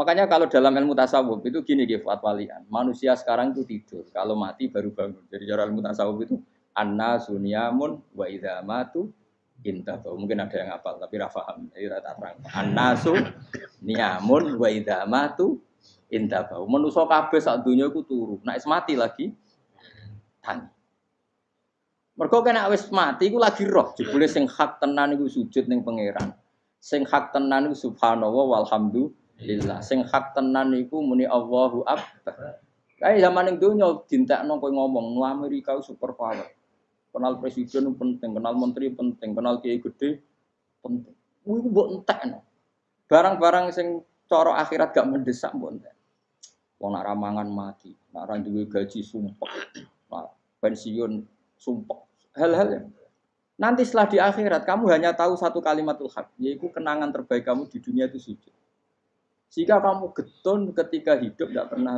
Makanya kalau dalam ilmu tasawuf itu gini Gifat walian, manusia sekarang itu tidur, kalau mati baru bangun. Jadi cara ilmu tasawuf itu anna sunyamun wa idza matu intahu. Mungkin ada yang hafal tapi ra paham. Jadi rata terang. Annasu niyamun wa idza matu intahu. Manusa kabeh sak donya iku turu. Nek mati lagi tani. Mergo kena wis mati iku lagi roh, jebule sing hak tenan iku sujud ning pangeran. Sing hak tenan iku subhanallah walhamdulillah. Sing hak tenan iku muni Allahu akbar. Kayak zaman ning donya dintekno kowe ngomong, "Nu Amerika super power." Kenal presiden penting, kenal menteri penting, kenal kiai gede penting. Iku mbok entekno. Barang-barang sing cara akhirat gak mendesak mbok entek. Wong nak ramangan mati, nak ra duwe gaji. Nah, pensiun sumpah hal-hal yang nanti setelah di akhirat kamu hanya tahu satu kalimatul hak, yaitu kenangan terbaik kamu di dunia itu sujud. Jika kamu getun ketika hidup tidak pernah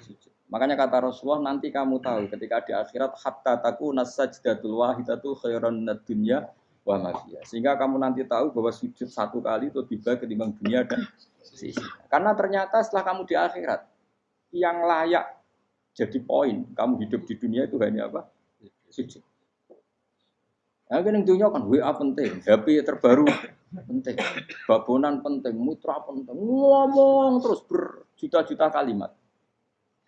sujud. Makanya kata Rasulullah nanti kamu tahu ketika di akhirat hatta taku nasajdatul wahidatu khairan dunya wa mafiya. Sehingga kamu nanti tahu bahwa sujud satu kali itu tiba ketimbang dunia dan sisi. Karena ternyata setelah kamu di akhirat yang layak jadi poin kamu hidup di dunia itu hanya apa? Sujud. Nah, kan dunia kan WA penting, HP terbaru penting, babonan penting, mutra penting, ngomong terus berjuta-juta kalimat.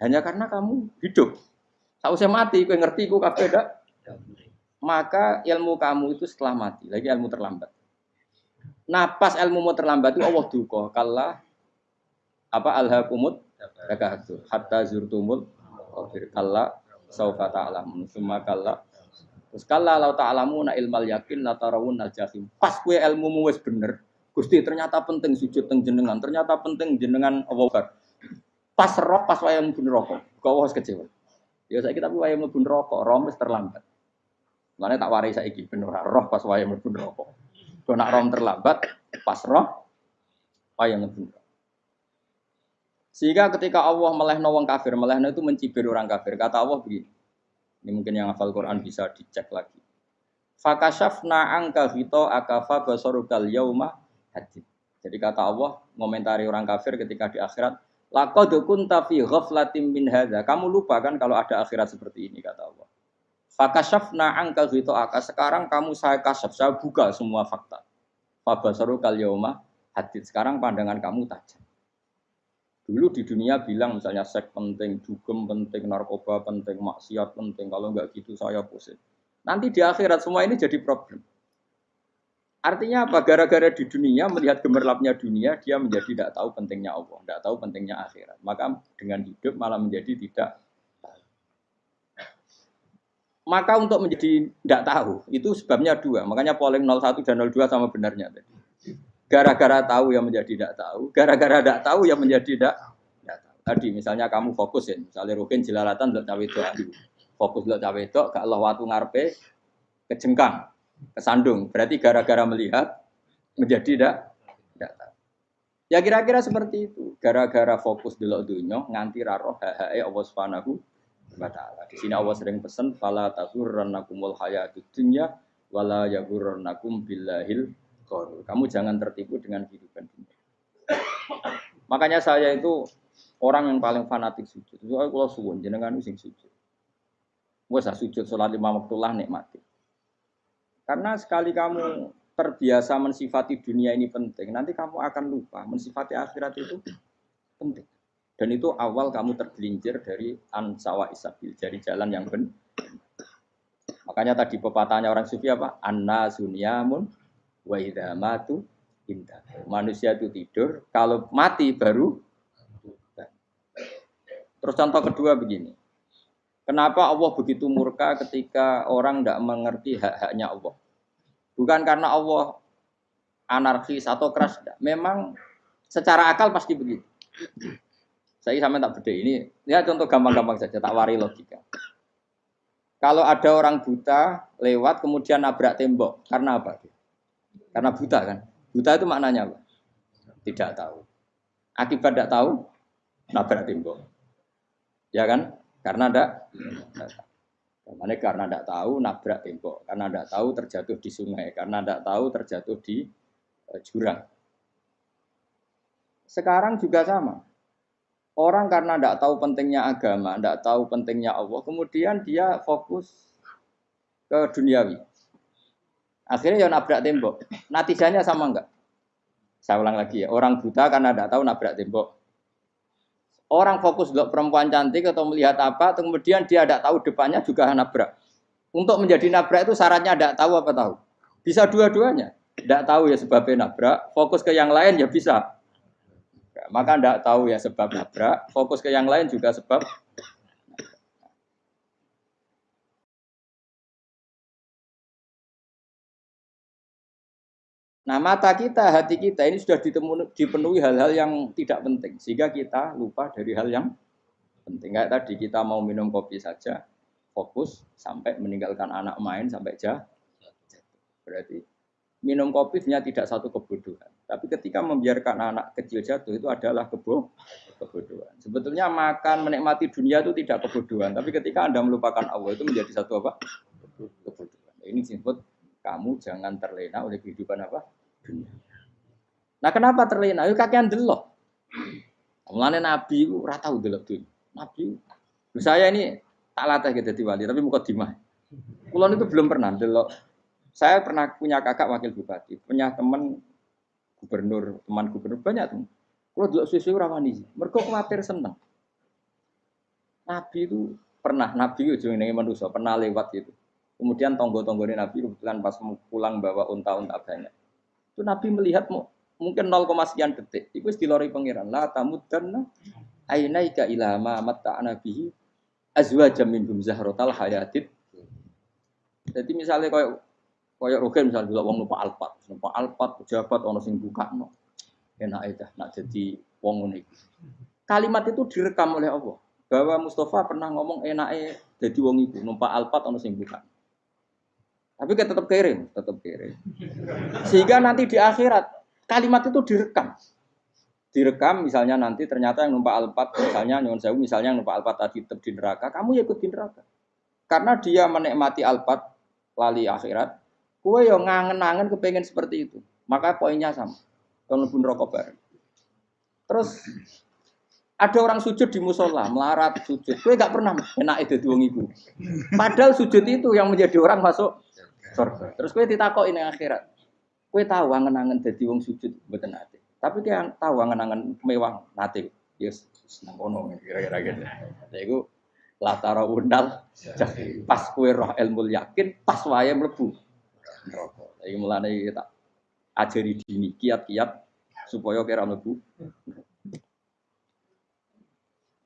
Hanya karena kamu hidup. Tahu saya mati, kau ngerti, kau kabeh dak. Maka ilmu kamu itu setelah mati, lagi ilmu terlambat. Nah pas ilmu mau terlambat itu Allah duka kalah apa alhaqumut takahatu hatta zurtumul kalla saufa ta'lamun summa kalla Terus kala lau ta'alamu na ilmal yakin la tarawun al jahim. Pas kue ilmu mu wis bener, Gusti ternyata penting sujud teng jenengan, ternyata penting jenengan Allah Pas roh pas wayang mlebu neraka, kau harus kecewa. Ya kita wayang mlebu neraka, roh terlambat. Mana tak warai saiki bener roh pas wayang mlebu neraka. Kau nak roh terlambat, pas roh wayang mlebu neraka. Sehingga ketika Allah melehno wong kafir, melehno itu mencibir orang kafir. Kata Allah begini, ini mungkin yang hafal Quran bisa dicek lagi. Fakashafna angka hito akafa basorukal yauma hadid. Jadi kata Allah, ngomentari orang kafir ketika di akhirat, Laqad kunta fi ghaflatin min hadza. Kamu lupa kan kalau ada akhirat seperti ini kata Allah. Fakashafna angka hito aka. Sekarang kamu saya kasaf, saya buka semua fakta. Fabasarukal yauma hadid. Sekarang pandangan kamu tajam. Dulu di dunia bilang misalnya seks penting, dugem penting, narkoba penting, maksiat penting. Kalau nggak gitu saya pusing. Nanti di akhirat semua ini jadi problem. Artinya apa? Gara-gara di dunia melihat gemerlapnya dunia, dia menjadi tidak tahu pentingnya Allah, tidak tahu pentingnya akhirat. Maka dengan hidup malah menjadi tidak maka untuk menjadi tidak tahu itu sebabnya dua makanya polling 01 dan 02 sama benarnya tadi Gara-gara tahu yang menjadi tidak tahu, gara-gara tidak tahu yang menjadi tidak tahu. Tadi misalnya kamu fokus ya, misalnya rukin jelalatan untuk cawe itu, fokus untuk cawe itu, gak Allah waktu ngarpe kejengkang, kesandung. Berarti gara-gara melihat menjadi tidak tidak. Ya kira-kira seperti itu. Gara-gara fokus dulu dunia nganti raro hae Allah Subhanahu wa. Di sini Allah sering pesan fala taghurrannakumul hayatud dunya wala yaghurrannakum billahil Kamu jangan tertipu dengan kehidupan dunia. Makanya saya itu orang yang paling fanatik sujud. Itu kalau suwun jenengan sing sujud. Gue sujud sholat lima waktu lah nikmati. Karena sekali kamu terbiasa mensifati dunia ini penting, nanti kamu akan lupa mensifati akhirat itu penting. Dan itu awal kamu tergelincir dari ansawa isabil, dari jalan yang benar. Makanya tadi pepatahnya orang sufi apa? Anna sunyamun wa idza matu inta. Manusia itu tidur, kalau mati baru Terus contoh kedua begini. Kenapa Allah begitu murka ketika orang tidak mengerti hak-haknya Allah? Bukan karena Allah anarkis atau keras. Memang secara akal pasti begitu. Saya sama tak beda ini. Ya contoh gampang-gampang saja, tak wari logika. Kalau ada orang buta lewat kemudian nabrak tembok, karena apa? Karena buta kan. Buta itu maknanya apa? Tidak tahu. Akibat tidak tahu, nabrak tembok. Ya kan? Karena tidak Karena karena tidak tahu nabrak tembok, karena tidak tahu terjatuh di sungai, karena tidak tahu terjatuh di uh, jurang. Sekarang juga sama. Orang karena tidak tahu pentingnya agama, tidak tahu pentingnya Allah, kemudian dia fokus ke duniawi. Akhirnya ya nabrak tembok. Natijanya sama enggak? Saya ulang lagi ya, orang buta karena tidak tahu nabrak tembok. Orang fokus untuk perempuan cantik atau melihat apa, kemudian dia tidak tahu depannya juga nabrak. Untuk menjadi nabrak itu syaratnya tidak tahu apa tahu. Bisa dua-duanya. Tidak tahu ya sebabnya nabrak, fokus ke yang lain ya bisa. Maka tidak tahu ya sebab nabrak, fokus ke yang lain juga sebab Nah mata kita, hati kita ini sudah dipenuhi hal-hal yang tidak penting. Sehingga kita lupa dari hal yang penting. Kayak tadi kita mau minum kopi saja, fokus sampai meninggalkan anak main sampai jah. Berarti minum kopi sebenarnya tidak satu kebodohan. Tapi ketika membiarkan anak kecil jatuh itu adalah kebo kebodohan. Sebetulnya makan menikmati dunia itu tidak kebodohan. Tapi ketika Anda melupakan Allah itu menjadi satu apa? Kebodohan. Ini disebut kamu jangan terlena oleh kehidupan apa? Dunia. Nah kenapa terlena? Yuk kakean delok. Mulane Nabi itu rata tahu delok dunia. Nabi, saya ini tak latih gitu di wali, tapi muka dimah. Kulon itu belum pernah delok. Saya pernah punya kakak wakil bupati, punya teman gubernur, teman gubernur banyak tuh. Kalau delok susu rawani, mereka khawatir seneng. Nabi itu pernah, Nabi itu jenenge manusia, pernah lewat gitu. Kemudian tonggo-tonggo ini Nabi kebetulan pas pulang bawa unta-unta banyak. Itu Nabi melihat mungkin 0, sekian detik. Itu dilori pangeran. La tamuddanna ainaika ila ma matta'na bihi azwajam minhum zahratal hayatid. Jadi misalnya kayak kayak Rogen misalnya dulu wong lupa alpat, lupa alpat pejabat ono sing buka no. Enak aja nak jadi wong unik. Kalimat itu direkam oleh Allah bahwa Mustafa pernah ngomong enake jadi wong iku numpak alpat ono sing buka. Tapi kita tetap kirim, tetap kirim. Sehingga nanti di akhirat kalimat itu direkam. Direkam misalnya nanti ternyata yang numpak alpat, misalnya nyon sewu, misalnya yang numpak alpat tadi tetap di neraka, kamu ya ikut di neraka. Karena dia menikmati alpat lali akhirat, kue yang ngangen-ngangen kepengen seperti itu. Maka poinnya sama. Kalau pun rokok bareng. Terus ada orang sujud di musola, melarat sujud. Kue gak pernah enak itu dua ibu. Padahal sujud itu yang menjadi orang masuk surga. Terus kowe ditakoki ning akhirat. Kowe tahu angen-angen dadi wong sujud mboten nate. Tapi kowe tahu angen-angen mewah nate. Yes, seneng kono kira-kira gitu. Lha iku latara undal pas kowe roh ilmu yakin pas mlebu neraka. Iki mulane tak ajari dini kiat-kiat supaya kira mlebu.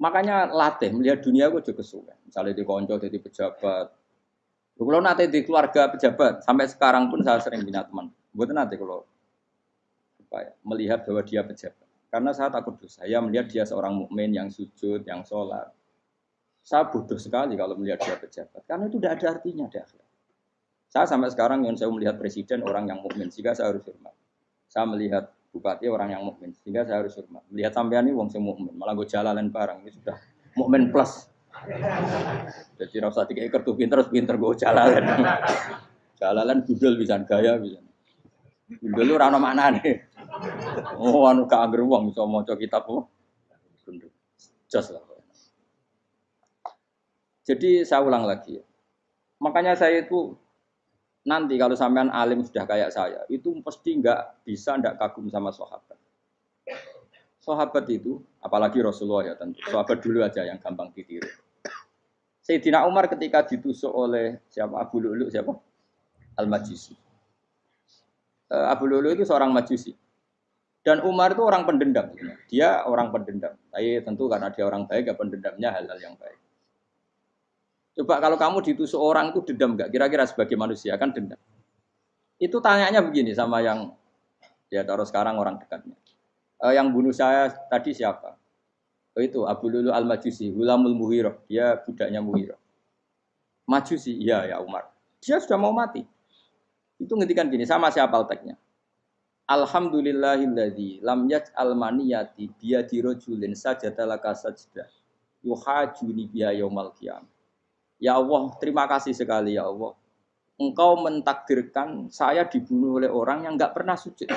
Makanya latih melihat dunia gue juga kesuwen. Misalnya di konco jadi pejabat, kalau nanti di keluarga pejabat, sampai sekarang pun saya sering punya teman. Buat nanti kalau apa ya, melihat bahwa dia pejabat. Karena saya takut dosa. Saya melihat dia seorang mukmin yang sujud, yang sholat. Saya bodoh sekali kalau melihat dia pejabat. Karena itu tidak ada artinya di akhirat. Saya sampai sekarang yang saya melihat presiden orang yang mukmin, sehingga saya harus hormat. Saya melihat bupati orang yang mukmin, sehingga saya harus hormat. Melihat sampean ini wong mukmin, malah gue jalan barang ini sudah mukmin plus. Jadi rasa tiga ekor tuh pinter, pinter gue jalalan. Jalalan budel bisa gaya bisa. Budel lu rano mana nih? Oh anu ke angger uang bisa mau coba kitab oh. Just lah. Jadi saya ulang lagi ya. Makanya saya itu nanti kalau sampean alim sudah kayak saya, itu pasti nggak bisa nggak kagum sama sahabat. Sahabat itu, apalagi Rasulullah ya tentu. Sahabat dulu aja yang gampang ditiru Sayyidina Umar ketika ditusuk oleh siapa Abu Lulu siapa Al Majusi. Uh, Abu Lulu itu seorang Majusi. Dan Umar itu orang pendendam. Dia orang pendendam. Tapi tentu karena dia orang baik, ya pendendamnya hal-hal yang baik. Coba kalau kamu ditusuk orang itu dendam nggak? Kira-kira sebagai manusia kan dendam. Itu tanyanya begini sama yang ya taruh sekarang orang dekatnya. Uh, yang bunuh saya tadi siapa? Oh itu Abu Lulu Al-Majusi, Hulamul Muhiro, dia budaknya Muhiro. Majusi, iya ya Umar. Dia sudah mau mati. Itu ngetikan gini, sama siapa alteknya. Alhamdulillahilladzi lam yaj'al maniyati biyadi rajulin sajada sajda yuhajuni biha yaumal qiyam. Ya Allah, terima kasih sekali ya Allah. Engkau mentakdirkan saya dibunuh oleh orang yang nggak pernah sujud.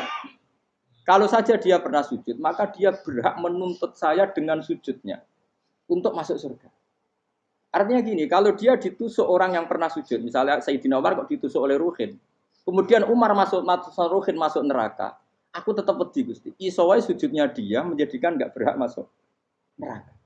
Kalau saja dia pernah sujud, maka dia berhak menuntut saya dengan sujudnya untuk masuk surga. Artinya gini, kalau dia ditusuk orang yang pernah sujud, misalnya Sayyidina Umar kok ditusuk oleh Ruhin, kemudian Umar masuk, masuk Ruhin masuk neraka, aku tetap pedih Gusti. Isowai sujudnya dia menjadikan nggak berhak masuk neraka.